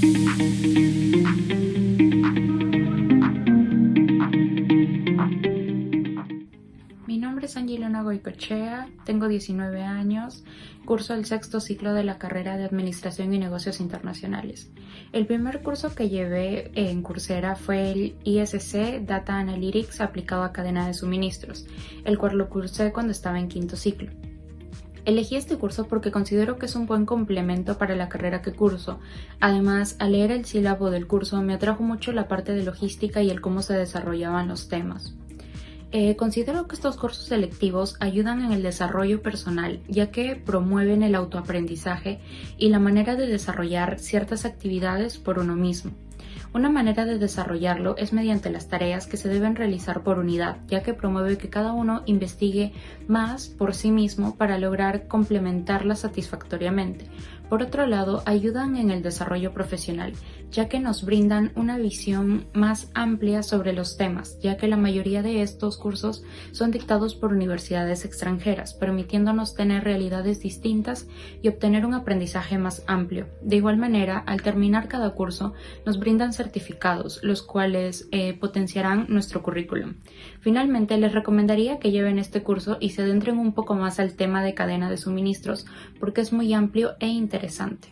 Mi nombre es Angelina Goicochea, tengo 19 años, curso el sexto ciclo de la carrera de Administración y Negocios Internacionales. El primer curso que llevé en Coursera fue el ISC Data Analytics aplicado a cadena de suministros, el cual lo cursé cuando estaba en quinto ciclo. Elegí este curso porque considero que es un buen complemento para la carrera que curso. Además, al leer el sílabo del curso me atrajo mucho la parte de logística y el cómo se desarrollaban los temas. Eh, considero que estos cursos selectivos ayudan en el desarrollo personal, ya que promueven el autoaprendizaje y la manera de desarrollar ciertas actividades por uno mismo. Una manera de desarrollarlo es mediante las tareas que se deben realizar por unidad, ya que promueve que cada uno investigue más por sí mismo para lograr complementarla satisfactoriamente. Por otro lado, ayudan en el desarrollo profesional, ya que nos brindan una visión más amplia sobre los temas, ya que la mayoría de estos cursos son dictados por universidades extranjeras, permitiéndonos tener realidades distintas y obtener un aprendizaje más amplio. De igual manera, al terminar cada curso, nos brindan certificados, los cuales eh, potenciarán nuestro currículum. Finalmente, les recomendaría que lleven este curso y se adentren un poco más al tema de cadena de suministros, porque es muy amplio e interesante.